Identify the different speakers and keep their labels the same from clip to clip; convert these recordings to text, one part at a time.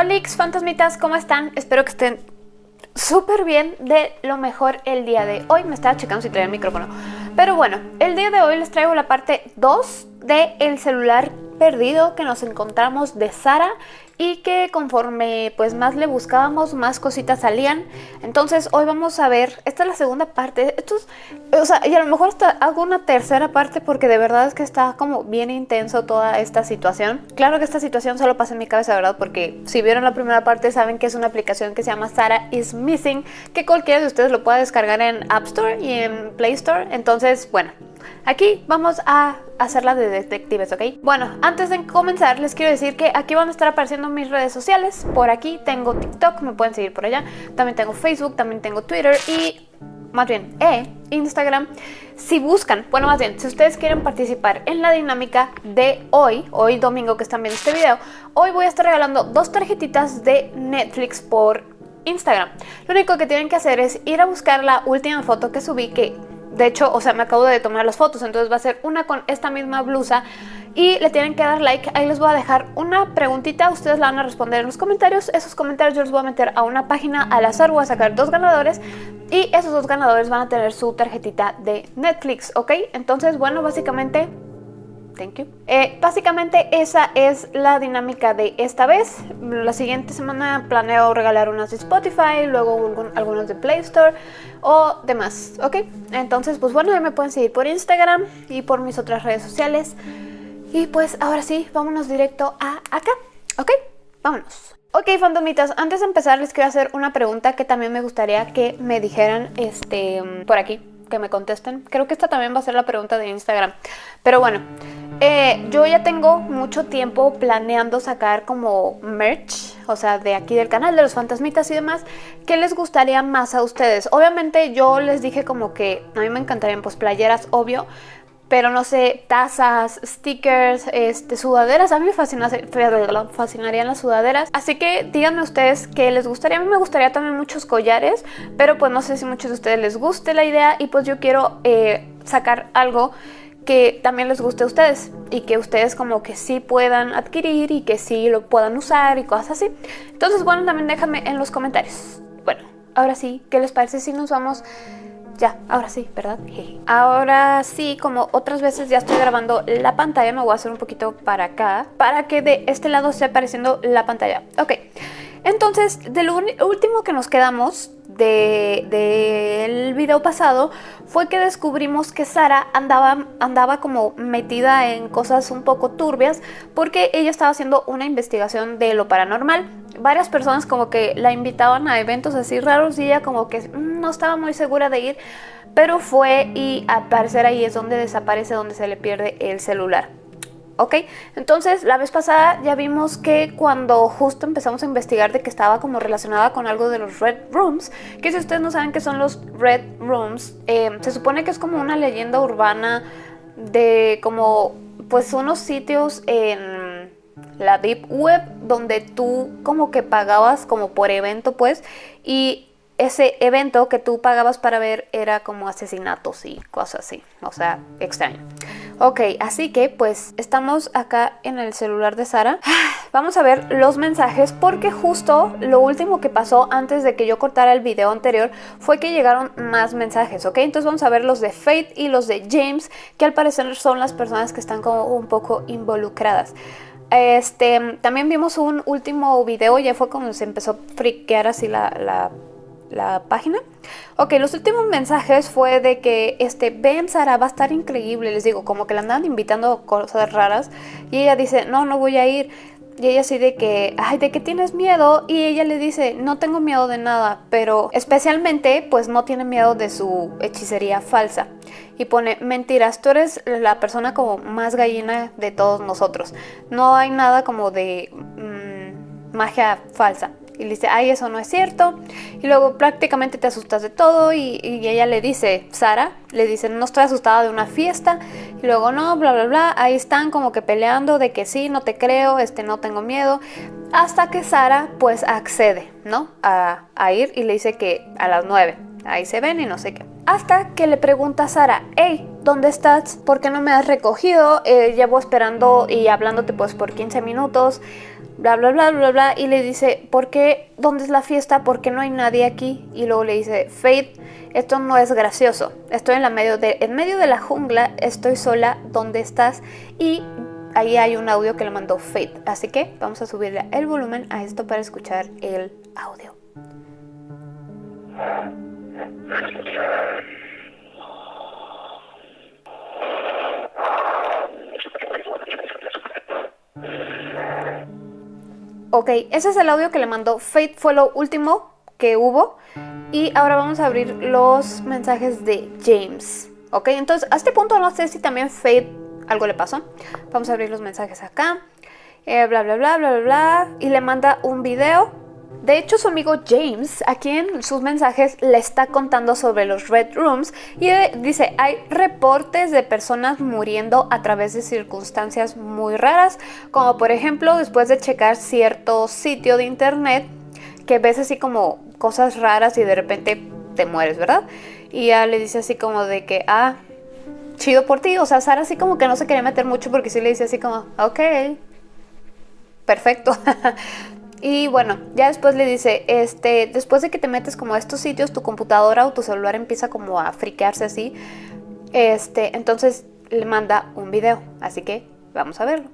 Speaker 1: Hola fantasmitas, ¿cómo están? Espero que estén súper bien de lo mejor el día de hoy. Me estaba checando si traía el micrófono. Pero bueno, el día de hoy les traigo la parte 2 del el celular perdido que nos encontramos de Sara y que conforme pues más le buscábamos, más cositas salían. Entonces hoy vamos a ver, esta es la segunda parte, esto o sea, y a lo mejor hasta hago una tercera parte porque de verdad es que está como bien intenso toda esta situación. Claro que esta situación solo pasa en mi cabeza, ¿verdad? Porque si vieron la primera parte saben que es una aplicación que se llama Sara is Missing, que cualquiera de ustedes lo puede descargar en App Store y en Play Store. Entonces, bueno, Aquí vamos a hacerla de detectives, ¿ok? Bueno, antes de comenzar les quiero decir que aquí van a estar apareciendo mis redes sociales. Por aquí tengo TikTok, me pueden seguir por allá. También tengo Facebook, también tengo Twitter y más bien, eh, Instagram. Si buscan, bueno, más bien, si ustedes quieren participar en la dinámica de hoy, hoy domingo que están viendo este video, hoy voy a estar regalando dos tarjetitas de Netflix por Instagram. Lo único que tienen que hacer es ir a buscar la última foto que subí, que de hecho, o sea, me acabo de tomar las fotos, entonces va a ser una con esta misma blusa y le tienen que dar like. Ahí les voy a dejar una preguntita, ustedes la van a responder en los comentarios. Esos comentarios yo los voy a meter a una página al azar, voy a sacar dos ganadores y esos dos ganadores van a tener su tarjetita de Netflix, ¿ok? Entonces, bueno, básicamente Thank you. Eh, básicamente esa es la dinámica de esta vez. La siguiente semana planeo regalar unas de Spotify, luego algunas de Play Store o demás, ¿ok? Entonces, pues bueno, ya me pueden seguir por Instagram y por mis otras redes sociales. Y pues ahora sí, vámonos directo a acá, ¿ok? Vámonos. Ok, fandomitas, antes de empezar les quiero hacer una pregunta que también me gustaría que me dijeran este, por aquí, que me contesten. Creo que esta también va a ser la pregunta de Instagram. Pero bueno, eh, yo ya tengo mucho tiempo planeando sacar como merch, o sea, de aquí del canal, de los fantasmitas y demás. ¿Qué les gustaría más a ustedes? Obviamente yo les dije como que a mí me encantarían pues playeras, obvio, pero no sé, tazas, stickers, este, sudaderas. A mí me fascinarían las sudaderas. Así que díganme ustedes qué les gustaría. A mí me gustaría también muchos collares, pero pues no sé si muchos de ustedes les guste la idea y pues yo quiero eh, sacar algo que también les guste a ustedes y que ustedes como que sí puedan adquirir y que sí lo puedan usar y cosas así. Entonces, bueno, también déjame en los comentarios. Bueno, ahora sí, ¿qué les parece si nos vamos... Ya, ahora sí, ¿verdad? Ahora sí, como otras veces ya estoy grabando la pantalla, me voy a hacer un poquito para acá, para que de este lado esté apareciendo la pantalla. Ok, entonces, del último que nos quedamos del de, video pasado fue que descubrimos que Sara andaba, andaba como metida en cosas un poco turbias porque ella estaba haciendo una investigación de lo paranormal. Varias personas como que la invitaban a eventos así raros y ella como que no estaba muy segura de ir, pero fue y al parecer ahí es donde desaparece, donde se le pierde el celular. ¿Ok? Entonces la vez pasada ya vimos que cuando justo empezamos a investigar de que estaba como relacionada con algo de los Red Rooms, que si ustedes no saben qué son los Red Rooms, em, se supone que es como una leyenda urbana de como pues unos sitios en la Deep Web donde tú como que pagabas como por evento pues y ese evento que tú pagabas para ver era como asesinatos y cosas así, o sea, extraño. Ok, así que pues estamos acá en el celular de Sara. Vamos a ver los mensajes porque justo lo último que pasó antes de que yo cortara el video anterior fue que llegaron más mensajes, ¿ok? Entonces vamos a ver los de Faith y los de James, que al parecer son las personas que están como un poco involucradas. Este, también vimos un último video, ya fue cuando se empezó a friquear así la, la la página. Ok, los últimos mensajes fue de que este Ben Sara va a estar increíble, les digo, como que la andan invitando cosas raras y ella dice, no, no voy a ir. Y ella así de que, ay, ¿de qué tienes miedo? Y ella le dice, no tengo miedo de nada, pero especialmente pues no tiene miedo de su hechicería falsa. Y pone, mentiras, tú eres la persona como más gallina de todos nosotros. No hay nada como de mm, magia falsa. Y le dice, ay, eso no es cierto. Y luego prácticamente te asustas de todo y, ella le dice, Sara, le dice, no estoy asustada de una fiesta. Y luego no, bla, bla, bla. Ahí están como que peleando de que sí, no te creo, este, no tengo miedo. Hasta que Sara pues accede, ¿no? A, ir y le dice que a las 9. Ahí se ven y no sé qué. Hasta que le pregunta a Sara, hey, ¿dónde estás? ¿Por qué no me has recogido? Eh, llevo esperando y hablándote pues por 15 minutos bla, bla, bla, bla, bla, y le dice, ¿por qué? ¿Dónde es la fiesta? ¿Por qué no hay nadie aquí? Y luego le dice, Faith, esto no es gracioso, estoy en, la medio de, en medio de la jungla, estoy sola, ¿dónde estás? Y ahí hay un audio que le mandó Faith, así que vamos a subirle el volumen a esto para escuchar el audio. Ok, ese es el audio que le mandó Fate, fue lo último que hubo. Y ahora vamos a abrir los mensajes de James. Ok, entonces a este punto no sé si también Fate algo le pasó. Vamos a abrir los mensajes acá. Eh, bla, bla, bla, bla, bla, bla. Y le manda un video de hecho, su amigo James, aquí en sus mensajes, le está contando sobre los Red Rooms y dice, hay reportes de personas muriendo a través de circunstancias muy raras, como por ejemplo después de checar cierto sitio de internet que ves así como cosas raras y de repente te mueres, ¿verdad? Y ya le dice así como de que, ah, chido por ti. O sea, Sara así como que no se quería meter mucho porque sí le dice así como, ok, perfecto. Y bueno, ya después le dice, este, después de que te metes como a estos sitios, tu computadora o tu celular empieza como a friquearse así. Este, entonces le manda un video, así que vamos a verlo.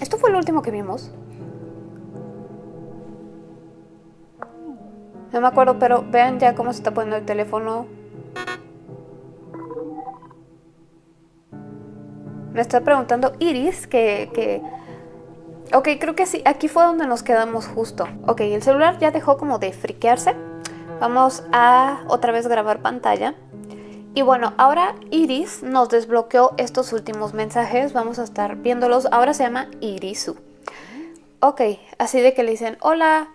Speaker 1: Esto fue lo último que vimos. No me acuerdo, pero vean ya cómo se está poniendo el teléfono. Me está preguntando Iris que, que... Ok, creo que sí, aquí fue donde nos quedamos justo. Ok, el celular ya dejó como de friquearse. Vamos a otra vez grabar pantalla. Y bueno, ahora Iris nos desbloqueó estos últimos mensajes. Vamos a estar viéndolos. Ahora se llama Irisu. Ok, así de que le dicen, hola,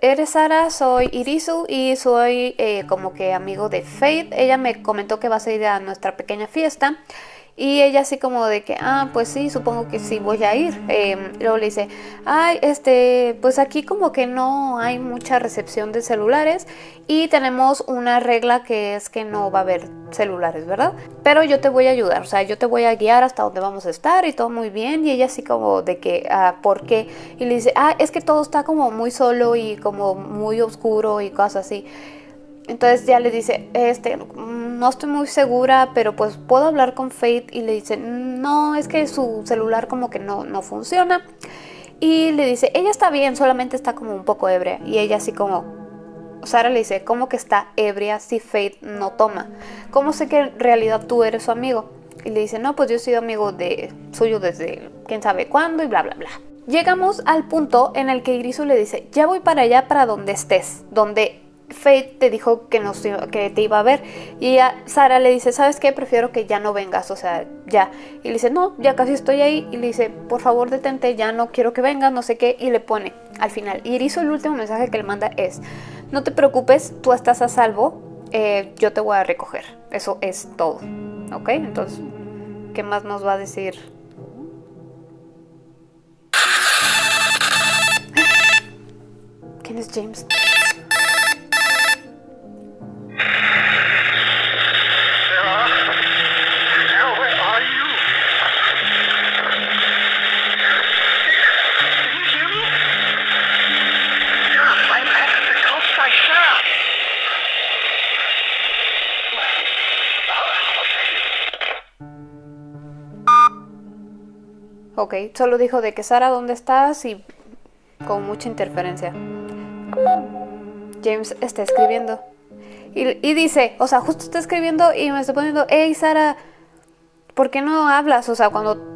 Speaker 1: eres Sara, soy Irisu y soy eh, como que amigo de Faith. Ella me comentó que vas a ir a nuestra pequeña fiesta. Y ella así como de que, ah, pues sí, supongo que sí voy a ir. Em, luego le dice, ay, este, pues aquí como que no hay mucha recepción de celulares y tenemos una regla que es que no va a haber celulares, ¿verdad? Pero yo te voy a ayudar, o sea, yo te voy a guiar hasta donde vamos a estar y todo muy bien. Y ella así como de que, ah, ¿por qué? Y le dice, ah, es que todo está como muy solo y como muy oscuro y cosas así. Entonces ya le dice, este, no estoy muy segura, pero pues puedo hablar con Faith y le dice, no, es que su celular como que no, no funciona. Y le dice, ella está bien, solamente está como un poco ebria. Y ella así como, Sara le dice, ¿cómo que está ebria si Faith no toma? ¿Cómo sé que en realidad tú eres su amigo? Y le dice, no, pues yo he sido amigo de suyo desde quién sabe cuándo y bla, bla, bla. Llegamos al punto en el que Irisu le dice, ya voy para allá para donde estés, donde Faith te dijo que, nos, que te iba a ver. Y a Sara le dice, ¿sabes qué? Prefiero que ya no vengas, o sea, ya. Y le dice, no, ya casi estoy ahí. Y le dice, por favor detente, ya no quiero que vengas, no sé qué. Y le pone al final. Y el último mensaje que le manda es, no te preocupes, tú estás a salvo, eh, yo te voy a recoger. Eso es todo. ¿Ok? Entonces, ¿qué más nos va a decir? ¿Quién es James? Ok, solo dijo de que Sara, ¿dónde estás? Y con mucha interferencia. James está escribiendo. Y, dice, o sea, justo está escribiendo y me está poniendo, hey Sara, ¿por qué no hablas? O sea, cuando...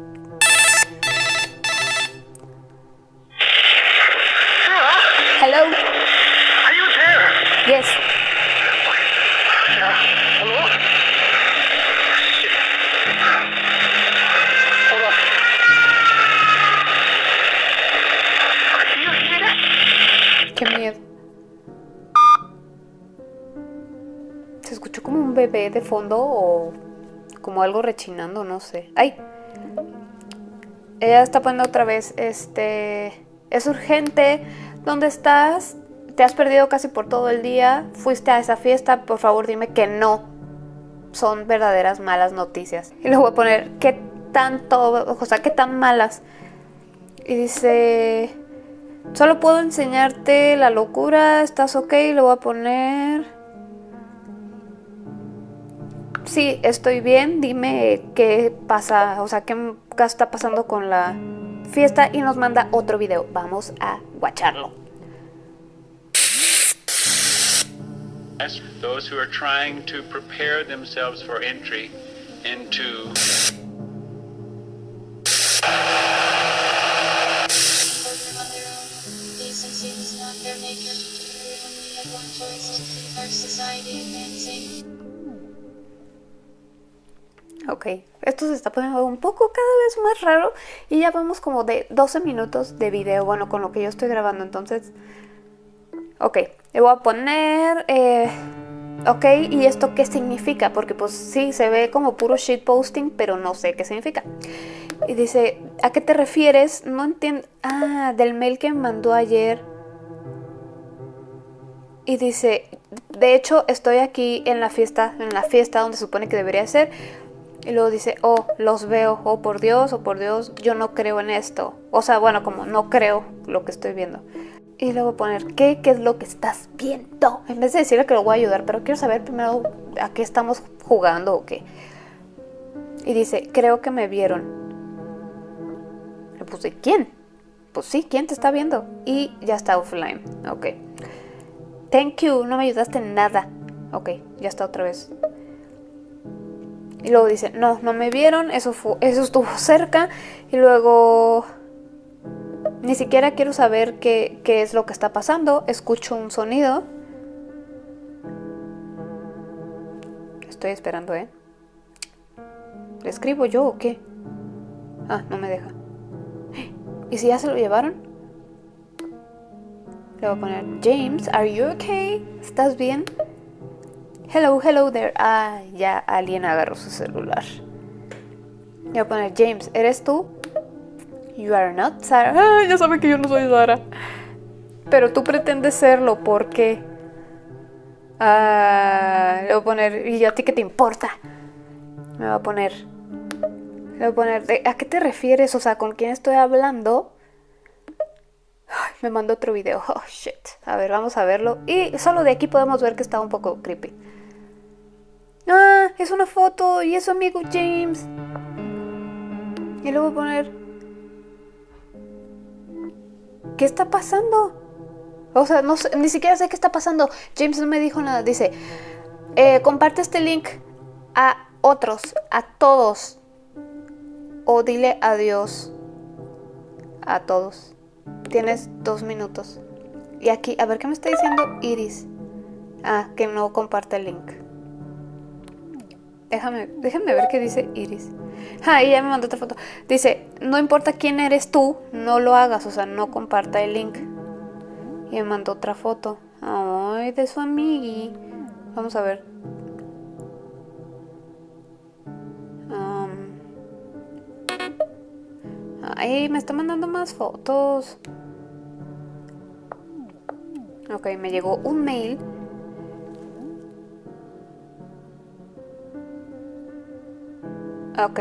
Speaker 1: de fondo o como algo rechinando, no sé. ¡Ay! Ella está poniendo otra vez, este... Es urgente. ¿Dónde estás? Te has perdido casi por todo el día. Fuiste a esa fiesta. Por favor, dime que no. Son verdaderas malas noticias. Y le voy a poner, ¿qué tanto? O sea, ¿qué tan malas? Y dice... Solo puedo enseñarte la locura. ¿Estás ok? Le voy a poner sí, estoy bien, dime qué pasa, o sea, qué está pasando con la fiesta y nos manda otro video. Vamos a guacharlo. Those who are trying to prepare themselves for entry into Ok, esto se está poniendo un poco cada vez más raro y ya vamos como de 12 minutos de video, bueno, con lo que yo estoy grabando, entonces... Ok, le voy a poner... Eh, ok, ¿y esto qué significa? Porque pues sí, se ve como puro shitposting, pero no sé qué significa. Y dice, ¿a qué te refieres? No entiendo... Ah, del mail que me mandó ayer. Y dice, de hecho estoy aquí en la fiesta, en la fiesta donde supone que debería ser y luego dice, oh, los veo, oh por Dios, oh por Dios, yo no creo en esto. O sea, bueno, como no creo lo que estoy viendo. Y luego poner, ¿qué? ¿Qué es lo que estás viendo? En vez de decirle que lo voy a ayudar, pero quiero saber primero a qué estamos jugando o qué. Y dice, creo que me vieron. Le puse, ¿quién? Pues sí, ¿quién te está viendo? Y ya está offline. Ok. Thank you, no me ayudaste en nada. Ok, ya está otra vez. Y luego dice, no, no me vieron, eso, fue, eso estuvo cerca. Y luego, ni siquiera quiero saber qué, qué es lo que está pasando. Escucho un sonido. Estoy esperando, ¿eh? ¿Le escribo yo o qué? Ah, no me deja. ¿Y si ya se lo llevaron? Le voy a poner, James, are you okay? ¿Estás bien? Hello, hello there. Ah, ya alguien agarró su celular. Voy a poner, James, ¿eres tú? You are not Sarah. Ah, ya sabe que yo no soy Sara. Pero tú pretendes serlo porque... Ah, le voy a poner, ¿y a ti qué te importa? Me va a poner... Le voy a poner, ¿a qué te refieres? O sea, ¿con quién estoy hablando? me mandó otro video. Oh, shit. A ver, vamos a verlo. Y solo de aquí podemos ver que está un poco creepy. Ah, es una foto y es su amigo James. Y luego poner... ¿Qué está pasando? O sea, no ni siquiera sé qué está pasando. James no me dijo nada. Dice, eh, comparte este link a otros, a todos. O dile adiós a todos. Tienes dos minutos. Y aquí, a ver qué me está diciendo Iris. Ah, que no comparte el link. Déjame, déjame ver qué dice Iris. Ah, y ya me mandó otra foto. Dice, no importa quién eres tú, no lo hagas, o sea, no comparta el link. Y me mandó otra foto. Ay, de su amigui. Vamos a ver. ay, me está mandando más fotos. Ok, me llegó un mail Ok.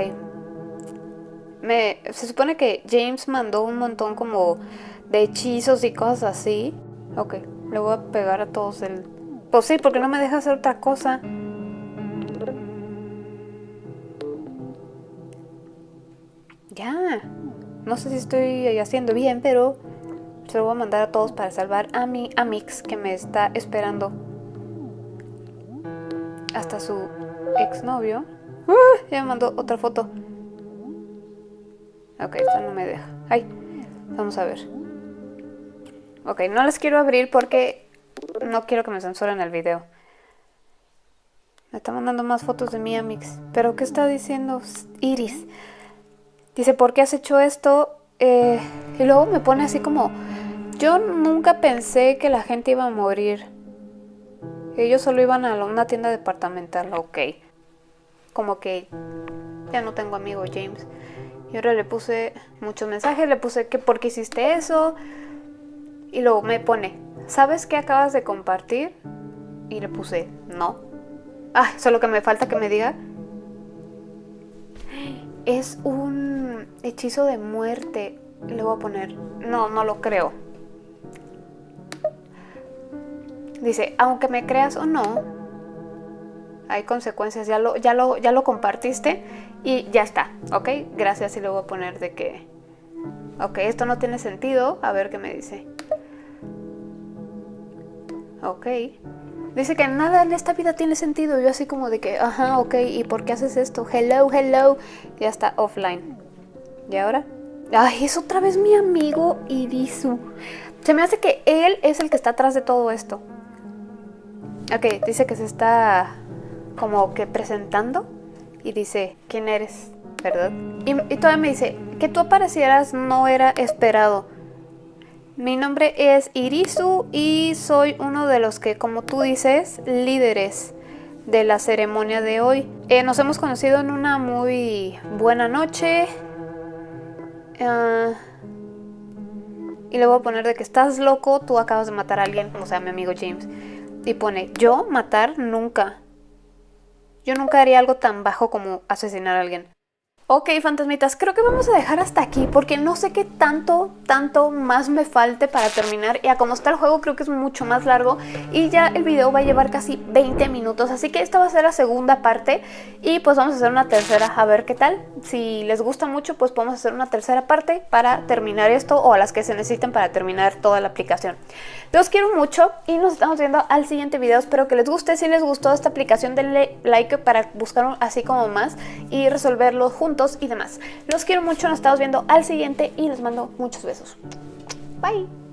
Speaker 1: Me, se supone que James mandó un montón como de hechizos y cosas así. Ok, le voy a pegar a todos el... Pues sí, porque no me deja hacer otra cosa. Ya. No sé si estoy haciendo bien, pero se lo voy a mandar a todos para salvar a mi Amix que me está esperando. Hasta su exnovio. Ya me mandó otra foto. Ok, esta no me deja. Ay, vamos a ver. Ok, no las quiero abrir porque no quiero que me censuren el video. Me está mandando más fotos de mi Amix. ¿Pero qué está diciendo Iris? Dice, ¿por qué has hecho esto? Eh, y luego me pone así como Yo nunca pensé que la gente iba a morir. Ellos solo iban a una tienda departamental, ok. Como que ya no tengo amigo James. Y ahora le puse muchos mensajes, le puse que por qué hiciste eso. Y luego me pone, ¿sabes qué acabas de compartir? Y le puse, no. Ah, solo que me falta que me diga. Es un hechizo de muerte. Le voy a poner, no, no lo creo. Dice, aunque me creas o no, hay consecuencias, ya lo, ya lo, ya lo compartiste y ya está, ¿ok? Gracias y le voy a poner de que, ok, esto no tiene sentido, a ver qué me dice. Ok. Dice que nada en esta vida tiene sentido. Yo así como de que, ajá, ok, ¿y por qué haces esto? Hello, hello. Ya está offline. ¿Y ahora? Ay, es otra vez mi amigo Irisu. Se me hace que él es el que está atrás de todo esto. Ok, dice que se está como que presentando y dice, ¿quién eres? ¿Verdad? Y, todavía me dice, que tú aparecieras no era esperado. Mi nombre es Irisu y soy uno de los que, como tú dices, líderes de la ceremonia de hoy. Eh, nos hemos conocido en una muy buena noche. Ah, y le voy a poner de que estás loco, tú acabas de matar a alguien, o sea, mi amigo James. Y pone, yo matar nunca. Yo nunca haría algo tan bajo como asesinar a alguien. Ok, fantasmitas, creo que vamos a dejar hasta aquí porque no sé qué tanto, tanto más me falte para terminar. Y a como está el juego creo que es mucho más largo y ya el video va a llevar casi 20 minutos. Así que esta va a ser la segunda parte y pues vamos a hacer una tercera a ver qué tal. Si les gusta mucho pues podemos hacer una tercera parte para terminar esto o a las que se necesiten para terminar toda la aplicación. Los quiero mucho y nos estamos viendo al siguiente video. Espero que les guste. Si les gustó esta aplicación denle like para buscar así como más y resolverlo y demás. Los quiero mucho, nos estamos viendo al siguiente y les mando muchos besos. Bye.